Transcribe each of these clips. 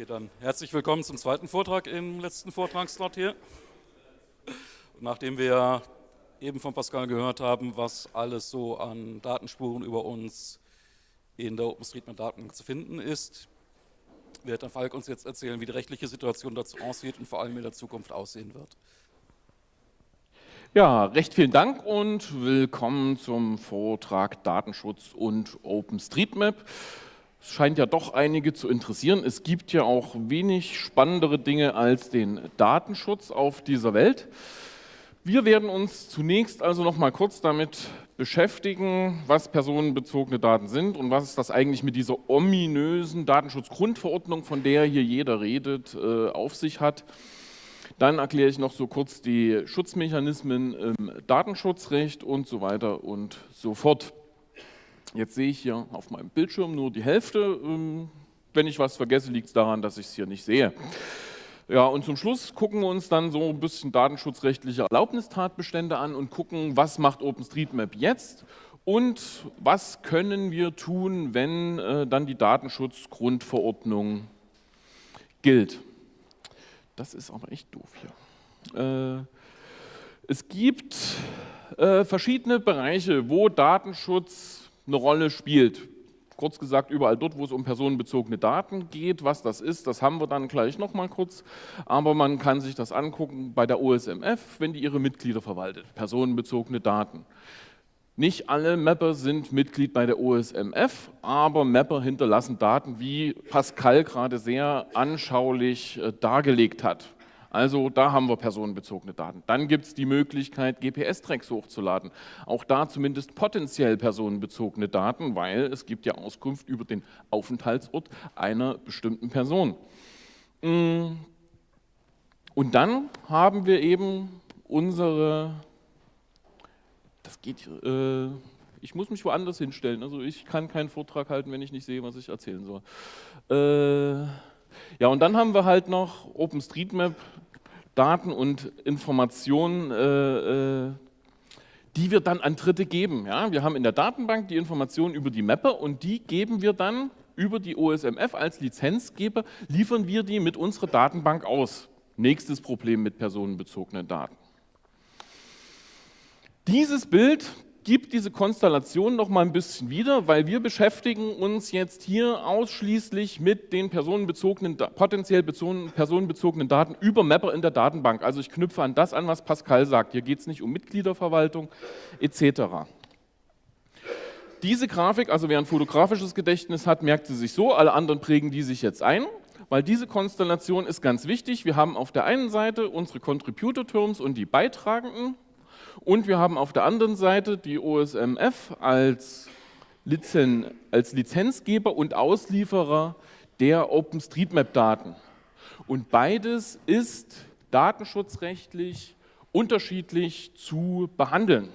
Okay, dann herzlich willkommen zum zweiten Vortrag im letzten Vortragsslot hier. Nachdem wir eben von Pascal gehört haben, was alles so an Datenspuren über uns in der OpenStreetMap-Datenbank zu finden ist, wird dann Falk uns jetzt erzählen, wie die rechtliche Situation dazu aussieht und vor allem in der Zukunft aussehen wird. Ja, recht vielen Dank und willkommen zum Vortrag Datenschutz und OpenStreetMap. Es scheint ja doch einige zu interessieren. Es gibt ja auch wenig spannendere Dinge als den Datenschutz auf dieser Welt. Wir werden uns zunächst also noch mal kurz damit beschäftigen, was personenbezogene Daten sind und was das eigentlich mit dieser ominösen Datenschutzgrundverordnung, von der hier jeder redet, äh, auf sich hat. Dann erkläre ich noch so kurz die Schutzmechanismen im Datenschutzrecht und so weiter und so fort. Jetzt sehe ich hier auf meinem Bildschirm nur die Hälfte. Ähm, wenn ich was vergesse, liegt es daran, dass ich es hier nicht sehe. Ja, und zum Schluss gucken wir uns dann so ein bisschen datenschutzrechtliche Erlaubnistatbestände an und gucken, was macht OpenStreetMap jetzt und was können wir tun, wenn äh, dann die Datenschutzgrundverordnung gilt. Das ist aber echt doof hier. Äh, es gibt äh, verschiedene Bereiche, wo Datenschutz eine Rolle spielt. Kurz gesagt, überall dort, wo es um personenbezogene Daten geht, was das ist, das haben wir dann gleich nochmal kurz. Aber man kann sich das angucken bei der OSMF, wenn die ihre Mitglieder verwaltet, personenbezogene Daten. Nicht alle Mapper sind Mitglied bei der OSMF, aber Mapper hinterlassen Daten, wie Pascal gerade sehr anschaulich äh, dargelegt hat. Also da haben wir personenbezogene Daten. Dann gibt es die Möglichkeit, GPS-Tracks hochzuladen. Auch da zumindest potenziell personenbezogene Daten, weil es gibt ja Auskunft über den Aufenthaltsort einer bestimmten Person. Mm. Und dann haben wir eben unsere, das geht, äh, ich muss mich woanders hinstellen, also ich kann keinen Vortrag halten, wenn ich nicht sehe, was ich erzählen soll. Äh, ja, und dann haben wir halt noch OpenStreetMap, Daten und Informationen, äh, äh, die wir dann an Dritte geben. Ja, wir haben in der Datenbank die Informationen über die Mapper und die geben wir dann über die OSMF als Lizenzgeber, liefern wir die mit unserer Datenbank aus. Nächstes Problem mit personenbezogenen Daten. Dieses Bild gibt diese Konstellation noch mal ein bisschen wieder, weil wir beschäftigen uns jetzt hier ausschließlich mit den personenbezogenen, potenziell personenbezogenen Daten über Mapper in der Datenbank. Also ich knüpfe an das an, was Pascal sagt. Hier geht es nicht um Mitgliederverwaltung etc. Diese Grafik, also wer ein fotografisches Gedächtnis hat, merkt sie sich so, alle anderen prägen die sich jetzt ein, weil diese Konstellation ist ganz wichtig. Wir haben auf der einen Seite unsere Contributor Terms und die Beitragenden, und wir haben auf der anderen Seite die OSMF als, Lizen, als Lizenzgeber und Auslieferer der OpenStreetMap-Daten. Und beides ist datenschutzrechtlich unterschiedlich zu behandeln.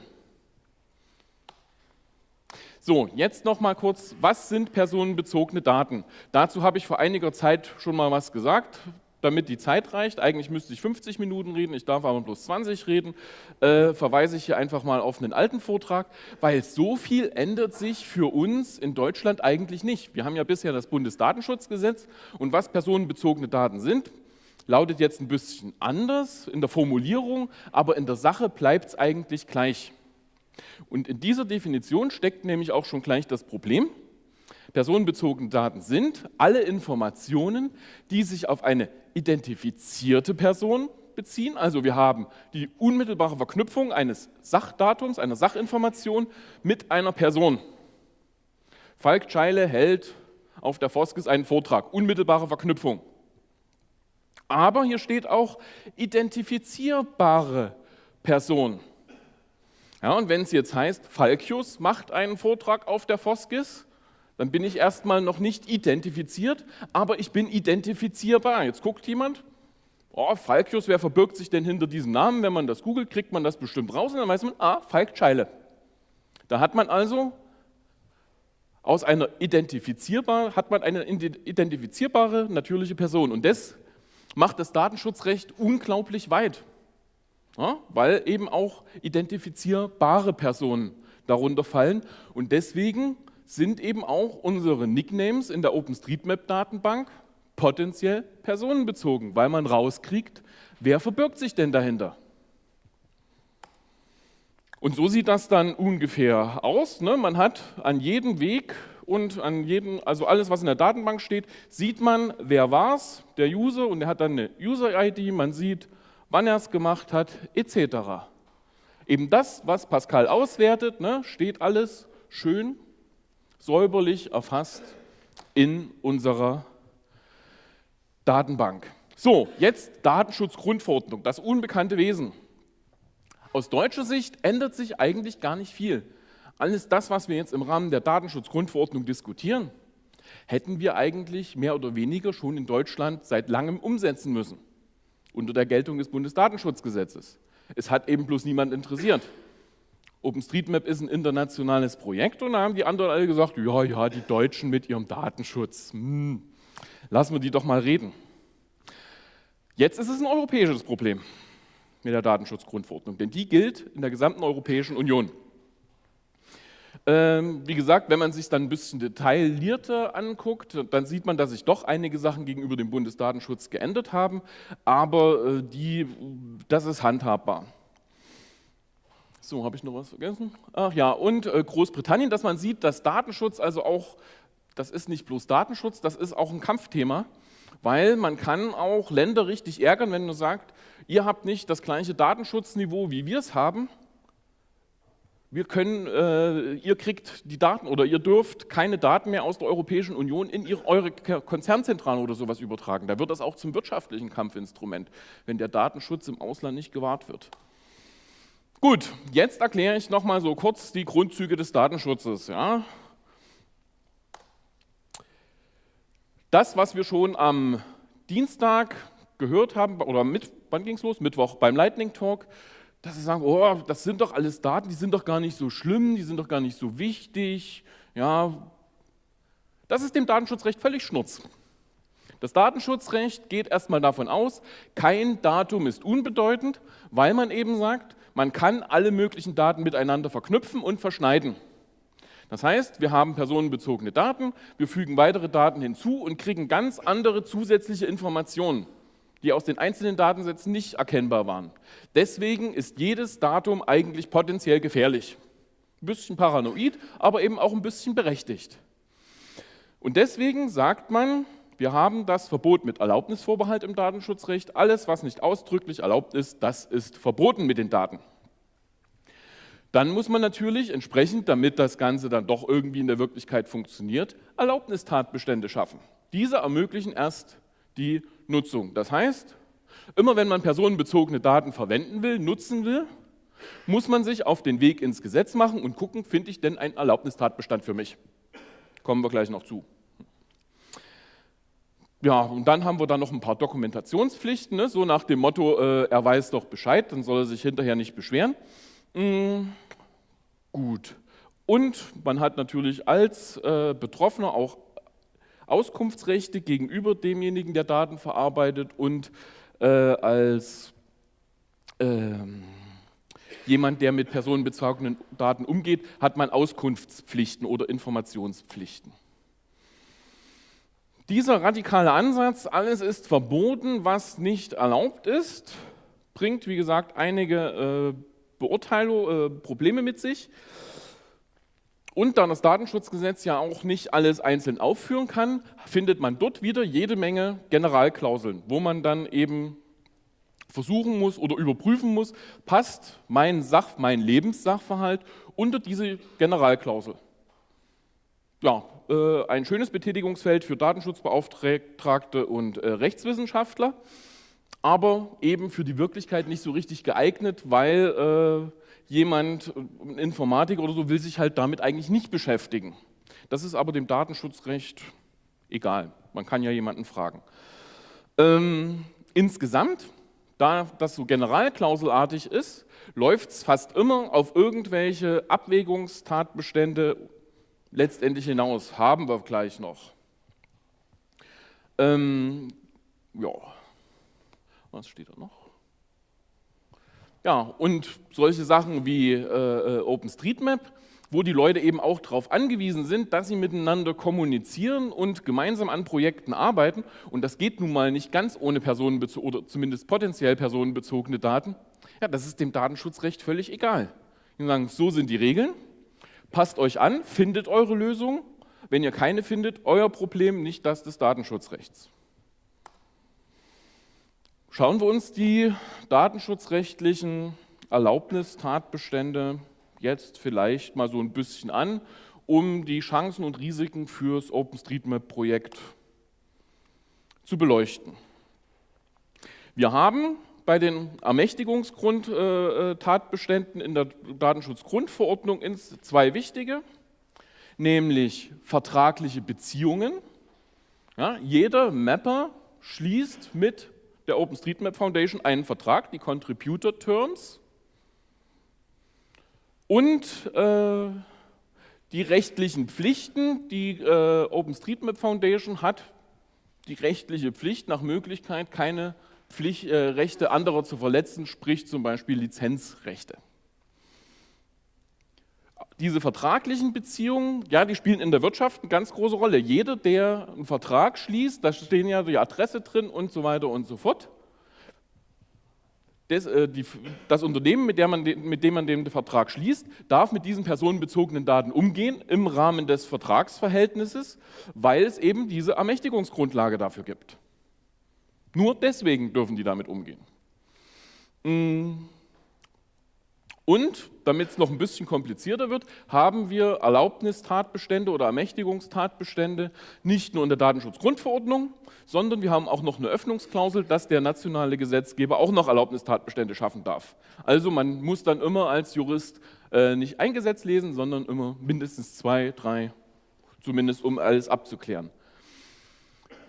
So, jetzt noch mal kurz, was sind personenbezogene Daten? Dazu habe ich vor einiger Zeit schon mal was gesagt damit die Zeit reicht, eigentlich müsste ich 50 Minuten reden, ich darf aber bloß 20 reden, äh, verweise ich hier einfach mal auf einen alten Vortrag, weil so viel ändert sich für uns in Deutschland eigentlich nicht. Wir haben ja bisher das Bundesdatenschutzgesetz und was personenbezogene Daten sind, lautet jetzt ein bisschen anders in der Formulierung, aber in der Sache bleibt es eigentlich gleich. Und in dieser Definition steckt nämlich auch schon gleich das Problem, personenbezogene Daten sind alle Informationen, die sich auf eine identifizierte Person beziehen. Also wir haben die unmittelbare Verknüpfung eines Sachdatums, einer Sachinformation mit einer Person. Falk Scheile hält auf der Foskis einen Vortrag, unmittelbare Verknüpfung. Aber hier steht auch identifizierbare Person. Ja, und wenn es jetzt heißt, Falkius macht einen Vortrag auf der Foskis, dann bin ich erstmal noch nicht identifiziert, aber ich bin identifizierbar. Jetzt guckt jemand, oh, Falkius, wer verbirgt sich denn hinter diesem Namen? Wenn man das googelt, kriegt man das bestimmt raus und dann weiß man, ah, Falk Scheile. Da hat man also aus einer identifizierbar, hat man eine identifizierbare natürliche Person und das macht das Datenschutzrecht unglaublich weit, ja, weil eben auch identifizierbare Personen darunter fallen und deswegen sind eben auch unsere Nicknames in der OpenStreetMap-Datenbank potenziell personenbezogen, weil man rauskriegt, wer verbirgt sich denn dahinter. Und so sieht das dann ungefähr aus. Ne? Man hat an jedem Weg und an jedem, also alles, was in der Datenbank steht, sieht man, wer war es, der User, und er hat dann eine User-ID, man sieht, wann er es gemacht hat, etc. Eben das, was Pascal auswertet, ne, steht alles schön säuberlich erfasst in unserer Datenbank. So, jetzt Datenschutzgrundverordnung, das unbekannte Wesen. Aus deutscher Sicht ändert sich eigentlich gar nicht viel. Alles das, was wir jetzt im Rahmen der Datenschutzgrundverordnung diskutieren, hätten wir eigentlich mehr oder weniger schon in Deutschland seit langem umsetzen müssen, unter der Geltung des Bundesdatenschutzgesetzes. Es hat eben bloß niemand interessiert. OpenStreetMap ist ein internationales Projekt und da haben die anderen alle gesagt, ja, ja, die Deutschen mit ihrem Datenschutz, hm, lassen wir die doch mal reden. Jetzt ist es ein europäisches Problem mit der Datenschutzgrundverordnung, denn die gilt in der gesamten Europäischen Union. Ähm, wie gesagt, wenn man sich dann ein bisschen detaillierter anguckt, dann sieht man, dass sich doch einige Sachen gegenüber dem Bundesdatenschutz geändert haben, aber äh, die, das ist handhabbar. So, habe ich noch was vergessen? Ach ja, und äh, Großbritannien, dass man sieht, dass Datenschutz also auch, das ist nicht bloß Datenschutz, das ist auch ein Kampfthema, weil man kann auch Länder richtig ärgern, wenn man sagt, ihr habt nicht das gleiche Datenschutzniveau, wie wir es haben, wir können, äh, ihr kriegt die Daten oder ihr dürft keine Daten mehr aus der Europäischen Union in ihre, eure Konzernzentralen oder sowas übertragen. Da wird das auch zum wirtschaftlichen Kampfinstrument, wenn der Datenschutz im Ausland nicht gewahrt wird. Gut, jetzt erkläre ich nochmal so kurz die Grundzüge des Datenschutzes. Ja. Das, was wir schon am Dienstag gehört haben, oder mit, wann ging es los? Mittwoch beim Lightning Talk, dass sie sagen, oh, das sind doch alles Daten, die sind doch gar nicht so schlimm, die sind doch gar nicht so wichtig. Ja, das ist dem Datenschutzrecht völlig schnurz. Das Datenschutzrecht geht erstmal davon aus, kein Datum ist unbedeutend, weil man eben sagt, man kann alle möglichen Daten miteinander verknüpfen und verschneiden. Das heißt, wir haben personenbezogene Daten, wir fügen weitere Daten hinzu und kriegen ganz andere zusätzliche Informationen, die aus den einzelnen Datensätzen nicht erkennbar waren. Deswegen ist jedes Datum eigentlich potenziell gefährlich. Ein bisschen paranoid, aber eben auch ein bisschen berechtigt. Und deswegen sagt man, wir haben das Verbot mit Erlaubnisvorbehalt im Datenschutzrecht. Alles, was nicht ausdrücklich erlaubt ist, das ist verboten mit den Daten. Dann muss man natürlich entsprechend, damit das Ganze dann doch irgendwie in der Wirklichkeit funktioniert, Erlaubnistatbestände schaffen. Diese ermöglichen erst die Nutzung. Das heißt, immer wenn man personenbezogene Daten verwenden will, nutzen will, muss man sich auf den Weg ins Gesetz machen und gucken, finde ich denn einen Erlaubnistatbestand für mich. Kommen wir gleich noch zu. Ja, und dann haben wir dann noch ein paar Dokumentationspflichten, ne? so nach dem Motto, äh, er weiß doch Bescheid, dann soll er sich hinterher nicht beschweren. Mm, gut. Und man hat natürlich als äh, Betroffener auch Auskunftsrechte gegenüber demjenigen, der Daten verarbeitet und äh, als ähm, jemand, der mit personenbezogenen Daten umgeht, hat man Auskunftspflichten oder Informationspflichten. Dieser radikale Ansatz, alles ist verboten, was nicht erlaubt ist, bringt, wie gesagt, einige äh, Beurteilung, äh, Probleme mit sich. Und da das Datenschutzgesetz ja auch nicht alles einzeln aufführen kann, findet man dort wieder jede Menge Generalklauseln, wo man dann eben versuchen muss oder überprüfen muss, passt mein, Sach, mein Lebenssachverhalt unter diese Generalklausel. Ja, äh, ein schönes Betätigungsfeld für Datenschutzbeauftragte und äh, Rechtswissenschaftler, aber eben für die Wirklichkeit nicht so richtig geeignet, weil äh, jemand, ein Informatiker oder so, will sich halt damit eigentlich nicht beschäftigen. Das ist aber dem Datenschutzrecht egal. Man kann ja jemanden fragen. Ähm, insgesamt, da das so generalklauselartig ist, läuft es fast immer auf irgendwelche Abwägungstatbestände letztendlich hinaus haben wir gleich noch. Ähm, ja, was steht da noch? Ja, und solche Sachen wie äh, äh OpenStreetMap, wo die Leute eben auch darauf angewiesen sind, dass sie miteinander kommunizieren und gemeinsam an Projekten arbeiten. Und das geht nun mal nicht ganz ohne personenbezogene oder zumindest potenziell personenbezogene Daten. Ja, das ist dem Datenschutzrecht völlig egal. Die sagen, so sind die Regeln, passt euch an, findet eure Lösung. Wenn ihr keine findet, euer Problem, nicht das des Datenschutzrechts. Schauen wir uns die datenschutzrechtlichen Erlaubnistatbestände jetzt vielleicht mal so ein bisschen an, um die Chancen und Risiken fürs OpenStreetMap-Projekt zu beleuchten. Wir haben bei den Ermächtigungsgrundtatbeständen in der Datenschutzgrundverordnung zwei wichtige, nämlich vertragliche Beziehungen. Ja, jeder Mapper schließt mit der OpenStreetMap Foundation einen Vertrag, die Contributor Terms, und äh, die rechtlichen Pflichten. Die äh, OpenStreetMap Foundation hat die rechtliche Pflicht, nach Möglichkeit keine Pflicht, äh, Rechte anderer zu verletzen, sprich zum Beispiel Lizenzrechte. Diese vertraglichen Beziehungen, ja, die spielen in der Wirtschaft eine ganz große Rolle. Jeder, der einen Vertrag schließt, da stehen ja die Adresse drin und so weiter und so fort, das, äh, die, das Unternehmen, mit, man, mit, dem man den Vertrag schließt, darf mit diesen personenbezogenen Daten umgehen im Rahmen des Vertragsverhältnisses, weil es eben diese Ermächtigungsgrundlage dafür gibt. Nur deswegen dürfen die damit umgehen. Mm. Und, damit es noch ein bisschen komplizierter wird, haben wir Erlaubnistatbestände oder Ermächtigungstatbestände nicht nur in der Datenschutzgrundverordnung, sondern wir haben auch noch eine Öffnungsklausel, dass der nationale Gesetzgeber auch noch Erlaubnistatbestände schaffen darf. Also man muss dann immer als Jurist äh, nicht ein Gesetz lesen, sondern immer mindestens zwei, drei, zumindest um alles abzuklären.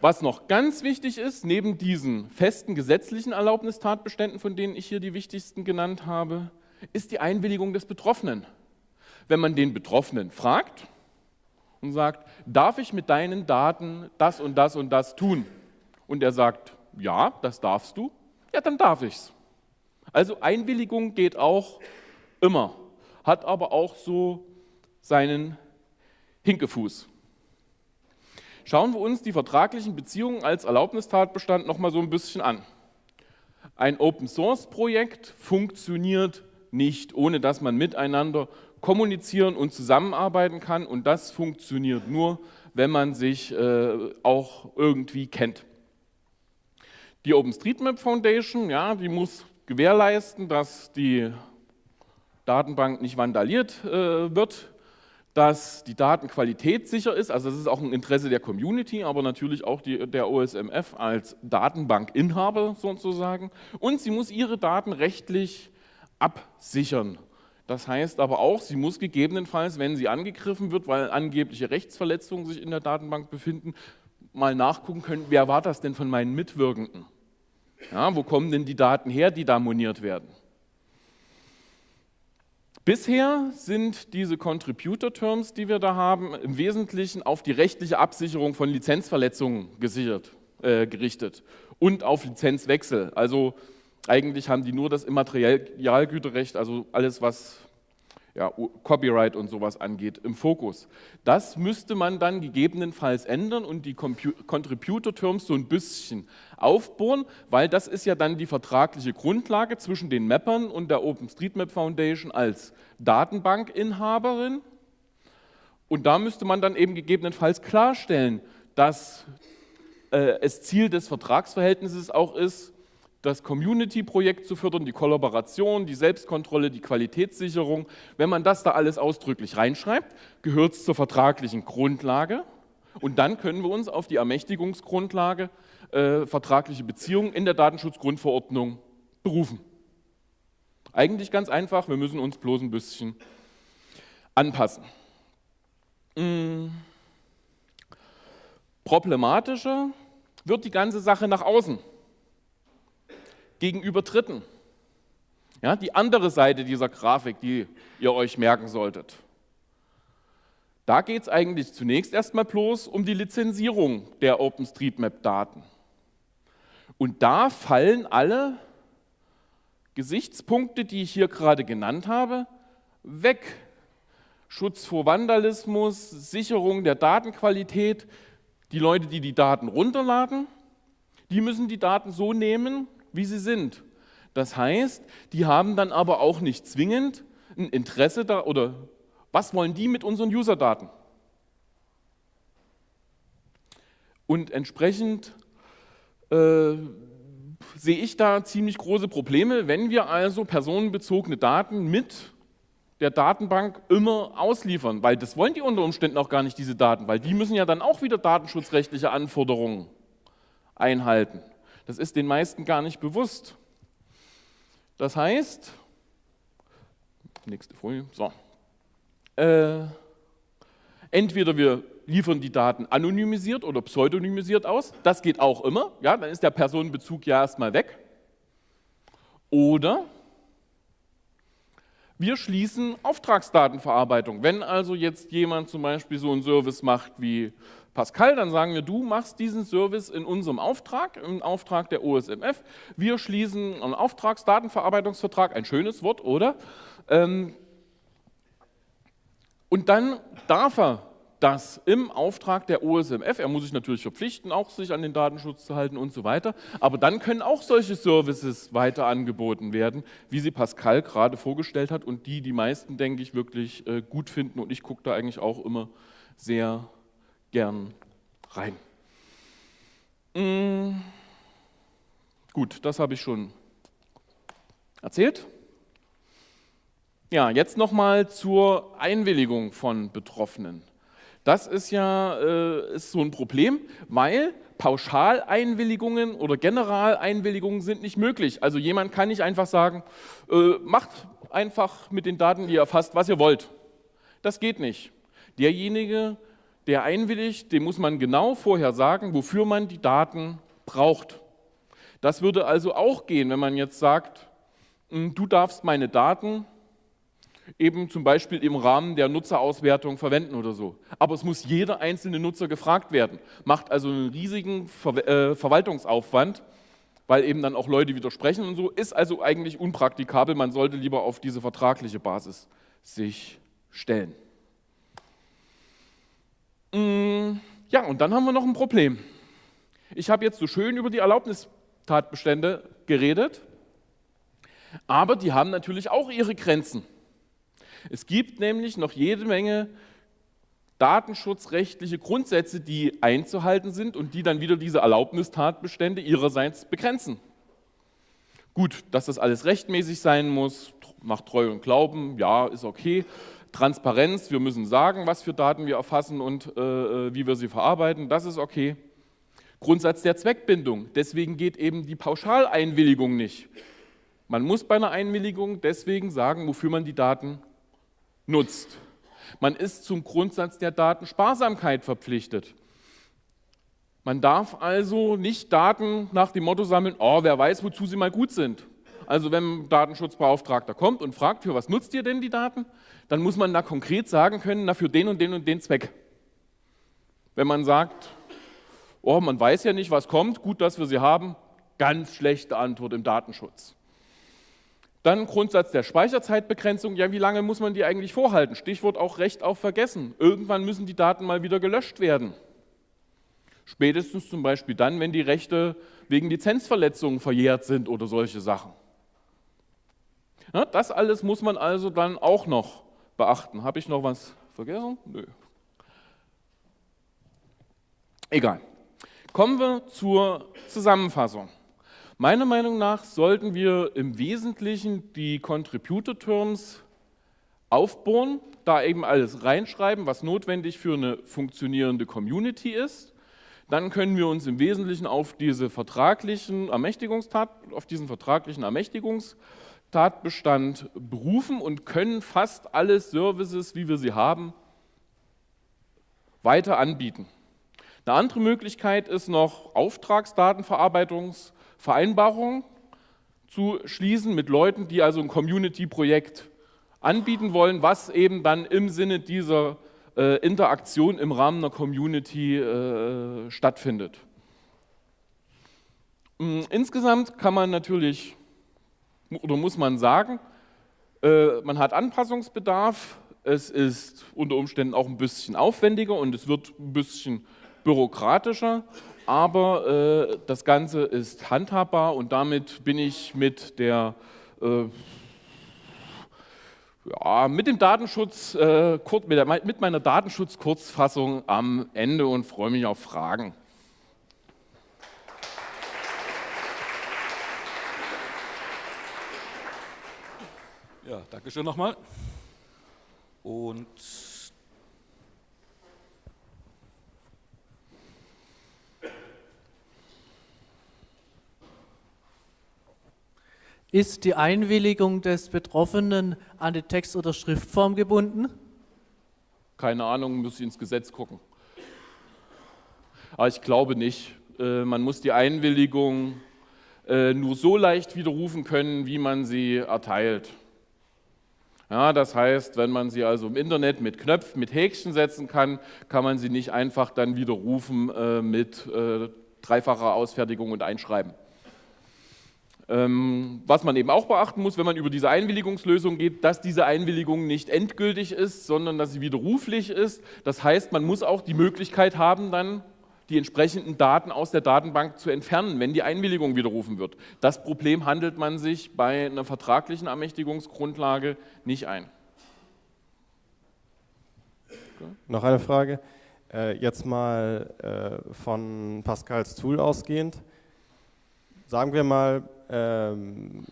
Was noch ganz wichtig ist, neben diesen festen gesetzlichen Erlaubnistatbeständen, von denen ich hier die wichtigsten genannt habe, ist die Einwilligung des Betroffenen. Wenn man den Betroffenen fragt und sagt, darf ich mit deinen Daten das und das und das tun? Und er sagt, ja, das darfst du, ja, dann darf ich's. Also Einwilligung geht auch immer, hat aber auch so seinen Hinkefuß. Schauen wir uns die vertraglichen Beziehungen als Erlaubnistatbestand noch mal so ein bisschen an. Ein Open-Source-Projekt funktioniert nicht, ohne dass man miteinander kommunizieren und zusammenarbeiten kann. Und das funktioniert nur, wenn man sich äh, auch irgendwie kennt. Die OpenStreetMap Foundation, ja, die muss gewährleisten, dass die Datenbank nicht vandaliert äh, wird, dass die Datenqualität sicher ist, also das ist auch ein Interesse der Community, aber natürlich auch die, der OSMF als Datenbankinhaber sozusagen. Und sie muss ihre Daten rechtlich absichern. Das heißt aber auch, sie muss gegebenenfalls, wenn sie angegriffen wird, weil angebliche Rechtsverletzungen sich in der Datenbank befinden, mal nachgucken können, wer war das denn von meinen Mitwirkenden? Ja, wo kommen denn die Daten her, die da moniert werden? Bisher sind diese Contributor Terms, die wir da haben, im Wesentlichen auf die rechtliche Absicherung von Lizenzverletzungen gesichert, äh, gerichtet und auf Lizenzwechsel. Also eigentlich haben die nur das Immaterialgüterrecht, also alles, was ja, Copyright und sowas angeht, im Fokus. Das müsste man dann gegebenenfalls ändern und die Contributor-Terms so ein bisschen aufbohren, weil das ist ja dann die vertragliche Grundlage zwischen den Mappern und der OpenStreetMap Foundation als Datenbankinhaberin. Und da müsste man dann eben gegebenenfalls klarstellen, dass äh, es Ziel des Vertragsverhältnisses auch ist, das Community-Projekt zu fördern, die Kollaboration, die Selbstkontrolle, die Qualitätssicherung. Wenn man das da alles ausdrücklich reinschreibt, gehört es zur vertraglichen Grundlage und dann können wir uns auf die Ermächtigungsgrundlage äh, vertragliche Beziehungen in der Datenschutzgrundverordnung berufen. Eigentlich ganz einfach, wir müssen uns bloß ein bisschen anpassen. Hm. Problematischer wird die ganze Sache nach außen gegenüber Dritten. Ja, die andere Seite dieser Grafik, die ihr euch merken solltet. Da geht es eigentlich zunächst erstmal bloß um die Lizenzierung der OpenStreetMap-Daten. Und da fallen alle Gesichtspunkte, die ich hier gerade genannt habe, weg. Schutz vor Vandalismus, Sicherung der Datenqualität. Die Leute, die die Daten runterladen, die müssen die Daten so nehmen, wie sie sind. Das heißt, die haben dann aber auch nicht zwingend ein Interesse da oder was wollen die mit unseren User-Daten? Und entsprechend äh, sehe ich da ziemlich große Probleme, wenn wir also personenbezogene Daten mit der Datenbank immer ausliefern, weil das wollen die unter Umständen auch gar nicht, diese Daten, weil die müssen ja dann auch wieder datenschutzrechtliche Anforderungen einhalten. Das ist den meisten gar nicht bewusst. Das heißt, nächste Folie, so, äh, entweder wir liefern die Daten anonymisiert oder pseudonymisiert aus. Das geht auch immer. Ja, dann ist der Personenbezug ja erstmal weg. Oder wir schließen Auftragsdatenverarbeitung. Wenn also jetzt jemand zum Beispiel so einen Service macht wie Pascal, dann sagen wir, du machst diesen Service in unserem Auftrag, im Auftrag der OSMF. Wir schließen einen Auftragsdatenverarbeitungsvertrag, ein schönes Wort, oder? Ähm, und dann darf er das im Auftrag der OSMF, er muss sich natürlich verpflichten, auch sich an den Datenschutz zu halten und so weiter, aber dann können auch solche Services weiter angeboten werden, wie sie Pascal gerade vorgestellt hat und die die meisten, denke ich, wirklich äh, gut finden und ich gucke da eigentlich auch immer sehr gern rein. Mm. Gut, das habe ich schon erzählt. Ja, jetzt nochmal zur Einwilligung von Betroffenen. Das ist ja äh, ist so ein Problem, weil Pauschaleinwilligungen oder Generaleinwilligungen sind nicht möglich. Also jemand kann nicht einfach sagen, äh, macht einfach mit den Daten, die ihr erfasst, was ihr wollt. Das geht nicht. Derjenige, der einwilligt, dem muss man genau vorher sagen, wofür man die Daten braucht. Das würde also auch gehen, wenn man jetzt sagt, hm, du darfst meine Daten eben zum Beispiel im Rahmen der Nutzerauswertung verwenden oder so. Aber es muss jeder einzelne Nutzer gefragt werden. Macht also einen riesigen Ver äh, Verwaltungsaufwand, weil eben dann auch Leute widersprechen und so. Ist also eigentlich unpraktikabel. Man sollte lieber auf diese vertragliche Basis sich stellen. Mm, ja, und dann haben wir noch ein Problem. Ich habe jetzt so schön über die Erlaubnistatbestände geredet, aber die haben natürlich auch ihre Grenzen. Es gibt nämlich noch jede Menge datenschutzrechtliche Grundsätze, die einzuhalten sind und die dann wieder diese Erlaubnistatbestände ihrerseits begrenzen. Gut, dass das alles rechtmäßig sein muss, macht Treu und Glauben, ja, ist okay. Transparenz, wir müssen sagen, was für Daten wir erfassen und äh, äh wie wir sie verarbeiten, das ist okay. Grundsatz der Zweckbindung, deswegen geht eben die Pauschaleinwilligung nicht. Man muss bei einer Einwilligung deswegen sagen, wofür man die Daten nutzt. Man ist zum Grundsatz der Datensparsamkeit verpflichtet. Man darf also nicht Daten nach dem Motto sammeln, oh, wer weiß, wozu sie mal gut sind. Also wenn ein Datenschutzbeauftragter kommt und fragt, für was nutzt ihr denn die Daten, dann muss man da konkret sagen können, na, für den und den und den Zweck. Wenn man sagt, oh, man weiß ja nicht, was kommt, gut, dass wir sie haben, ganz schlechte Antwort im Datenschutz. Dann Grundsatz der Speicherzeitbegrenzung. Ja, wie lange muss man die eigentlich vorhalten? Stichwort auch Recht auf Vergessen. Irgendwann müssen die Daten mal wieder gelöscht werden. Spätestens zum Beispiel dann, wenn die Rechte wegen Lizenzverletzungen verjährt sind oder solche Sachen. Ja, das alles muss man also dann auch noch beachten. Habe ich noch was vergessen? Nö. Egal. Kommen wir zur Zusammenfassung. Meiner Meinung nach sollten wir im Wesentlichen die Contributor Terms aufbohren, da eben alles reinschreiben, was notwendig für eine funktionierende Community ist. Dann können wir uns im Wesentlichen auf, diese vertraglichen Ermächtigungstat, auf diesen vertraglichen Ermächtigungstatbestand berufen und können fast alle Services, wie wir sie haben, weiter anbieten. Eine andere Möglichkeit ist noch Auftragsdatenverarbeitungs- Vereinbarungen zu schließen mit Leuten, die also ein Community-Projekt anbieten wollen, was eben dann im Sinne dieser äh, Interaktion im Rahmen einer Community äh, stattfindet. Mm, insgesamt kann man natürlich oder muss man sagen, äh, man hat Anpassungsbedarf, es ist unter Umständen auch ein bisschen aufwendiger und es wird ein bisschen bürokratischer, aber äh, das Ganze ist handhabbar und damit bin ich mit der äh, ja, mit dem Datenschutz, äh, mit, meiner Datenschutz-Kurzfassung am Ende und freue mich auf Fragen. Ja, danke schön nochmal. Und Ist die Einwilligung des Betroffenen an die Text- oder Schriftform gebunden? Keine Ahnung, muss ich ins Gesetz gucken. Aber ich glaube nicht. Äh, man muss die Einwilligung äh, nur so leicht widerrufen können, wie man sie erteilt. Ja, das heißt, wenn man sie also im Internet mit Knöpfen, mit Häkchen setzen kann, kann man sie nicht einfach dann widerrufen äh, mit äh, dreifacher Ausfertigung und Einschreiben. Ähm, was man eben auch beachten muss, wenn man über diese Einwilligungslösung geht, dass diese Einwilligung nicht endgültig ist, sondern dass sie widerruflich ist. Das heißt, man muss auch die Möglichkeit haben, dann die entsprechenden Daten aus der Datenbank zu entfernen, wenn die Einwilligung widerrufen wird. Das Problem handelt man sich bei einer vertraglichen Ermächtigungsgrundlage nicht ein. Noch eine Frage. Äh, jetzt mal äh, von Pascals Tool ausgehend. Sagen wir mal, ähm,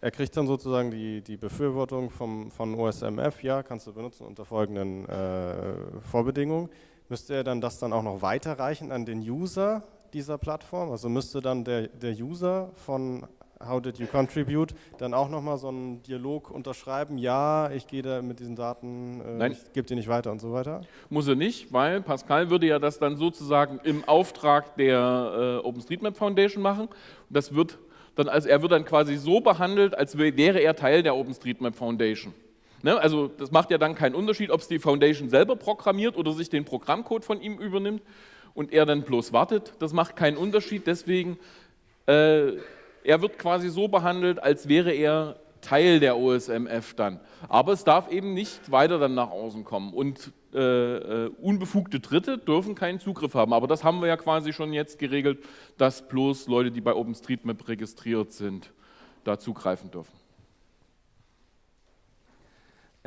er kriegt dann sozusagen die, die Befürwortung vom, von OSMF, ja, kannst du benutzen unter folgenden äh, Vorbedingungen müsste er dann das dann auch noch weiterreichen an den User dieser Plattform? Also müsste dann der, der User von How did you contribute dann auch nochmal so einen Dialog unterschreiben? Ja, ich gehe da mit diesen Daten, äh, ich gebe die nicht weiter und so weiter? Muss er nicht, weil Pascal würde ja das dann sozusagen im Auftrag der äh, OpenStreetMap Foundation machen. Das wird dann, also er wird dann quasi so behandelt, als wäre er Teil der OpenStreetMap Foundation. Ne? Also das macht ja dann keinen Unterschied, ob es die Foundation selber programmiert oder sich den Programmcode von ihm übernimmt und er dann bloß wartet. Das macht keinen Unterschied, deswegen, äh, er wird quasi so behandelt, als wäre er Teil der OSMF dann. Aber es darf eben nicht weiter dann nach außen kommen und äh, äh, unbefugte Dritte dürfen keinen Zugriff haben. Aber das haben wir ja quasi schon jetzt geregelt, dass bloß Leute, die bei OpenStreetMap registriert sind, da zugreifen dürfen.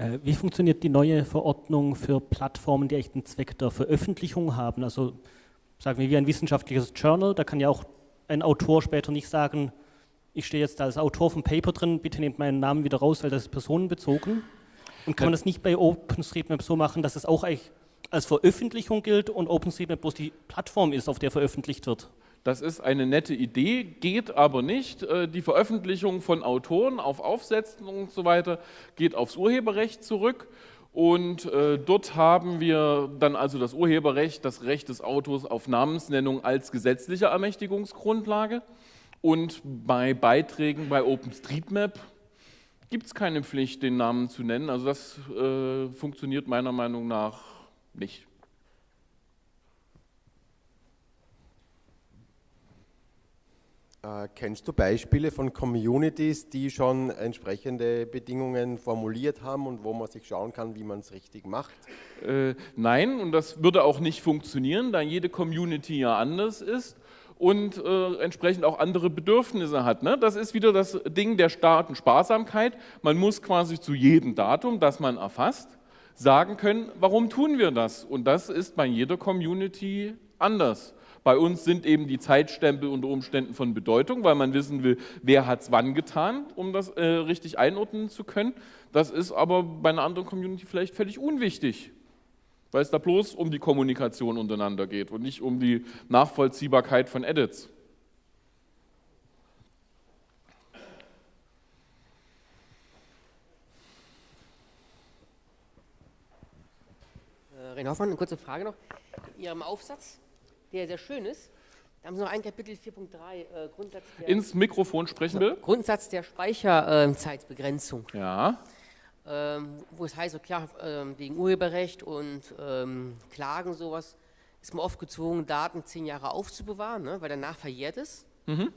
Äh, wie funktioniert die neue Verordnung für Plattformen, die echt einen Zweck der Veröffentlichung haben? Also sagen wir wie ein wissenschaftliches Journal, da kann ja auch ein Autor später nicht sagen, ich stehe jetzt als Autor vom Paper drin, bitte nehmt meinen Namen wieder raus, weil das ist personenbezogen. Und kann man das nicht bei OpenStreetMap so machen, dass es auch als Veröffentlichung gilt und OpenStreetMap bloß die Plattform ist, auf der veröffentlicht wird? Das ist eine nette Idee, geht aber nicht. Äh, die Veröffentlichung von Autoren auf Aufsätzen und so weiter geht aufs Urheberrecht zurück. Und äh, dort haben wir dann also das Urheberrecht, das Recht des Autors auf Namensnennung als gesetzliche Ermächtigungsgrundlage. Und bei Beiträgen bei OpenStreetMap gibt es keine Pflicht, den Namen zu nennen. Also das äh, funktioniert meiner Meinung nach nicht. Äh, kennst du Beispiele von Communities, die schon entsprechende Bedingungen formuliert haben und wo man sich schauen kann, wie man es richtig macht? Äh, nein, und das würde auch nicht funktionieren, da jede Community ja anders ist und äh, entsprechend auch andere Bedürfnisse hat. Ne? Das ist wieder das Ding der starken Sparsamkeit. Man muss quasi zu jedem Datum, das man erfasst, sagen können, warum tun wir das? Und das ist bei jeder Community anders. Bei uns sind eben die Zeitstempel unter Umständen von Bedeutung, weil man wissen will, wer hat es wann getan, um das äh, richtig einordnen zu können. Das ist aber bei einer anderen Community vielleicht völlig unwichtig, weil es da bloß um die Kommunikation untereinander geht und nicht um die Nachvollziehbarkeit von Edits. Äh, René Hoffmann, eine kurze Frage noch. In Ihrem Aufsatz der sehr schön ist. Da haben Sie noch ein Kapitel 4.3, äh, Grundsatz der... Ins Mikrofon sprechen will? Grundsatz der Speicherzeitbegrenzung. ja. Ähm, wo es heißt, so klar, ähm, wegen Urheberrecht und ähm, Klagen sowas, ist man oft gezwungen, Daten zehn Jahre aufzubewahren, ne, weil danach verjährt es. Mhm.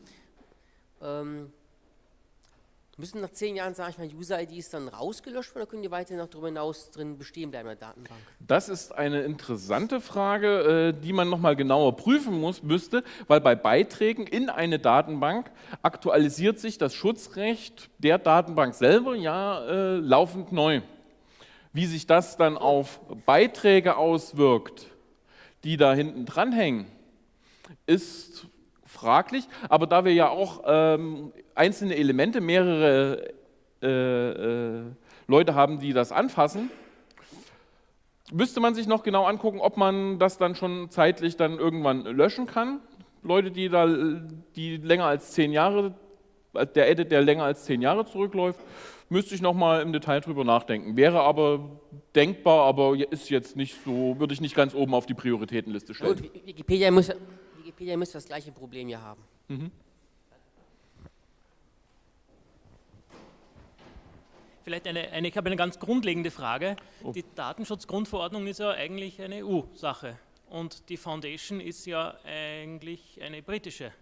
Müssen nach zehn Jahren, sage ich mal, User-IDs dann rausgelöscht werden oder können die weiterhin noch darüber hinaus drin bestehen bleiben in der Datenbank? Das ist eine interessante Frage, äh, die man nochmal genauer prüfen muss, müsste, weil bei Beiträgen in eine Datenbank aktualisiert sich das Schutzrecht der Datenbank selber ja äh, laufend neu. Wie sich das dann auf Beiträge auswirkt, die da hinten dranhängen, ist fraglich. Aber da wir ja auch ähm, einzelne Elemente, mehrere äh, äh, Leute haben, die das anfassen, müsste man sich noch genau angucken, ob man das dann schon zeitlich dann irgendwann löschen kann. Leute, die da die länger als zehn Jahre, der Edit, der länger als zehn Jahre zurückläuft, müsste ich nochmal im Detail drüber nachdenken. Wäre aber denkbar, aber ist jetzt nicht so, würde ich nicht ganz oben auf die Prioritätenliste stellen. Gut, Wikipedia muss, Wikipedia müsste das gleiche Problem hier haben. Mhm. Vielleicht eine, eine, ich habe eine ganz grundlegende Frage. Die Datenschutzgrundverordnung ist ja eigentlich eine EU-Sache und die Foundation ist ja eigentlich eine britische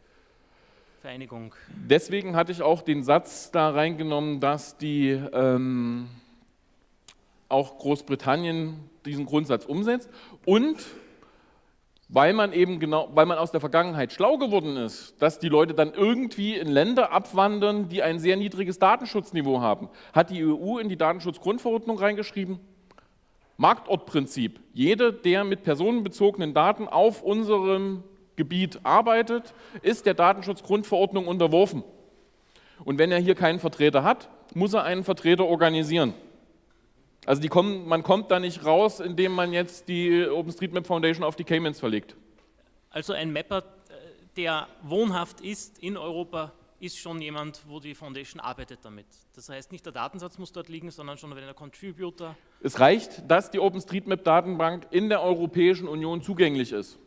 Vereinigung. Deswegen hatte ich auch den Satz da reingenommen, dass die ähm, auch Großbritannien diesen Grundsatz umsetzt und weil man eben genau, weil man aus der Vergangenheit schlau geworden ist, dass die Leute dann irgendwie in Länder abwandern, die ein sehr niedriges Datenschutzniveau haben, hat die EU in die Datenschutzgrundverordnung reingeschrieben, Marktortprinzip. Jeder, der mit personenbezogenen Daten auf unserem Gebiet arbeitet, ist der Datenschutzgrundverordnung unterworfen. Und wenn er hier keinen Vertreter hat, muss er einen Vertreter organisieren. Also kommen, man kommt da nicht raus, indem man jetzt die OpenStreetMap Foundation auf die Caymans verlegt. Also ein Mapper, äh, der wohnhaft ist in Europa, ist schon jemand, wo die Foundation arbeitet damit. Das heißt, nicht der Datensatz muss dort liegen, sondern schon wenn der Contributor. Es reicht, dass die OpenStreetMap-Datenbank in der Europäischen Union zugänglich ist.